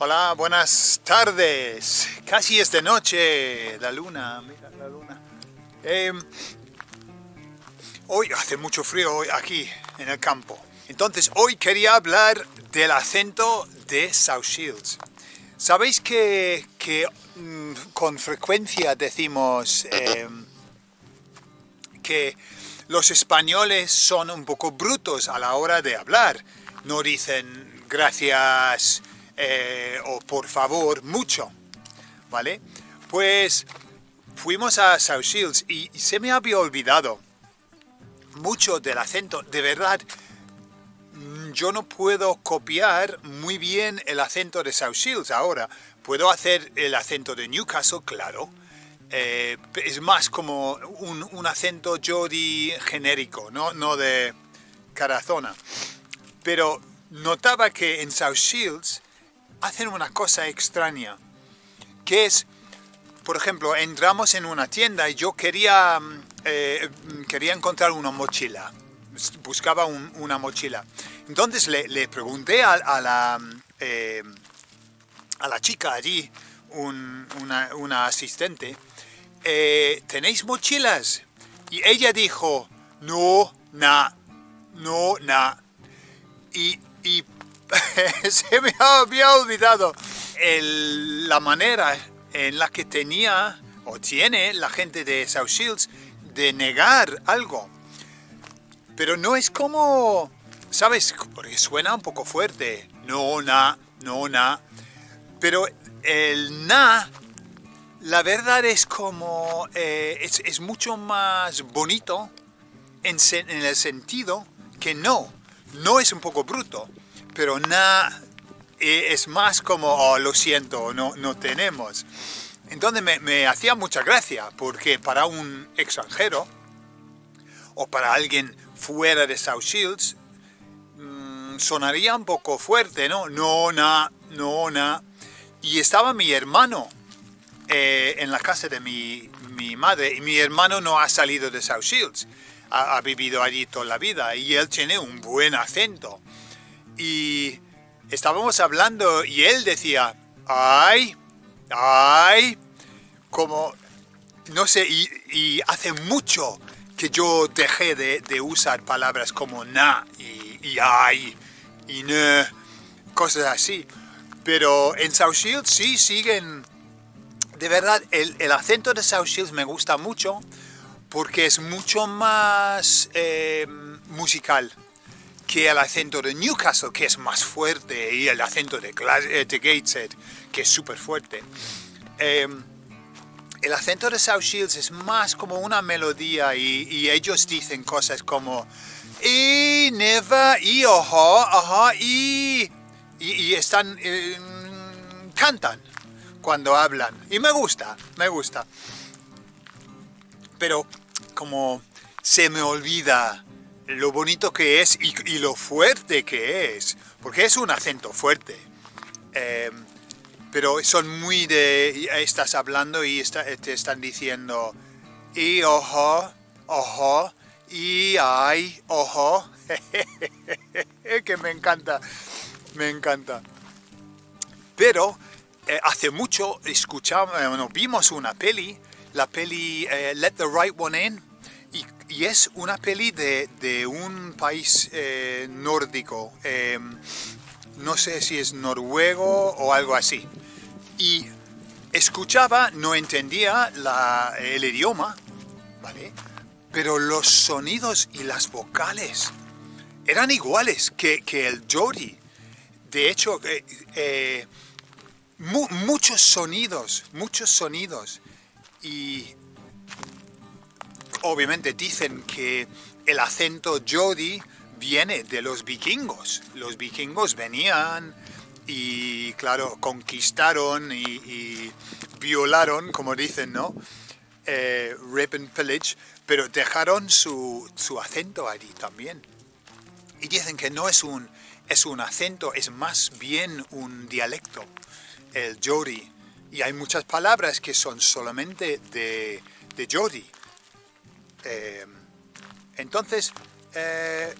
Hola, buenas tardes. Casi es de noche. La luna, mira la luna. Eh, hoy hace mucho frío hoy aquí en el campo. Entonces hoy quería hablar del acento de South Shields. Sabéis que, que mm, con frecuencia decimos eh, que los españoles son un poco brutos a la hora de hablar. No dicen gracias eh, o por favor mucho, ¿vale? Pues fuimos a South Shields y, se me había olvidado mucho del acento. De verdad, mm, yo no puedo copiar muy bien el acento de South Shields ahora. Puedo hacer el acento de Newcastle, claro, eh, es más como un, acento Jody genérico, ¿no? no de cada zona. Pero notaba que en South Shields hacen una cosa extraña, que es, por ejemplo, entramos en una tienda y yo quería, mm, eh, quería encontrar una mochila, buscaba un, una mochila. Entonces le, le pregunté a, la, eh, a la chica allí, un, una, una asistente, eh, ¿tenéis mochilas? Y ella dijo, no, na, no, na. Y, y se me había olvidado la manera en la que tenía o tiene la gente de South Shields de negar algo. Pero no es como, ¿sabes? Porque suena un poco fuerte. No, na, no, na. Pero el na la verdad es como, eh, es, mucho más bonito en, el sentido que no, no es un poco bruto, pero na eh, es más como, oh, lo siento, no, no tenemos. Entonces me, me, hacía mucha gracia, porque para un extranjero, o para alguien fuera de South Shields, mmm, sonaría un poco fuerte, ¿no? No, na, no, na. Y estaba mi hermano eh, en la casa de mi, mi, madre y mi hermano no ha salido de South Shields, ha, vivido allí toda la vida y él tiene un buen acento. Y estábamos hablando y él decía, ay, ay, como, no sé, y, hace mucho que yo dejé de, de usar palabras como na y, y ay y ne, cosas así. Pero en South Shields sí siguen de verdad, el, el, acento de South Shields me gusta mucho porque es mucho más eh, musical que el acento de Newcastle, que es más fuerte, y el acento de, eh, de Gateshead, que es súper fuerte. Eh, el acento de South Shields es más como una melodía y, ellos dicen cosas como y never, y ojo, y, y, están, eh, cantan cuando hablan. Y me gusta, me gusta. Pero como se me olvida lo bonito que es y, lo fuerte que es, porque es un acento fuerte. Eh, pero son muy de... Estás hablando y te están diciendo y ojo, ojo, y ay, ojo. que me encanta, me encanta. Pero eh, hace mucho escuchamos, bueno, vimos una peli, la peli eh, Let the Right One In, y, es una peli de, de un país eh, nórdico, em, no sé si es noruego o algo así. Y escuchaba, no entendía la, el idioma, ¿vale? Pero los sonidos y las vocales eran iguales que, que el Jody. De hecho, eh, Mu muchos sonidos, muchos sonidos. Y obviamente dicen que el acento Jodi viene de los vikingos. Los vikingos venían y, claro, conquistaron y, violaron, como dicen, ¿no? Eh, rape and pillage, pero dejaron su, su acento allí también. Y dicen que no es un, es un acento, es más bien un dialecto el Jodi. Y hay muchas palabras que son solamente de, de Jodi. Eh, entonces, eh,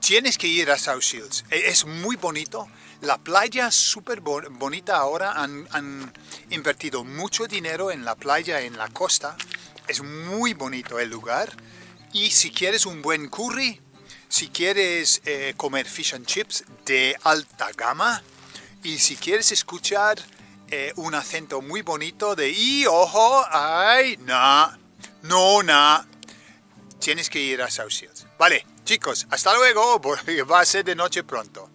tienes que ir a South Shields. E, es muy bonito. La playa es súper bonita ahora. Han, invertido mucho dinero en la playa, en la costa. Es muy bonito el lugar. Y si quieres un buen curry, si quieres eh, comer fish and chips de alta gama, y si quieres escuchar eh, un acento muy bonito de y ojo, ay, no, no, no, tienes que ir a South. Vale, chicos, hasta luego, va a ser de noche pronto.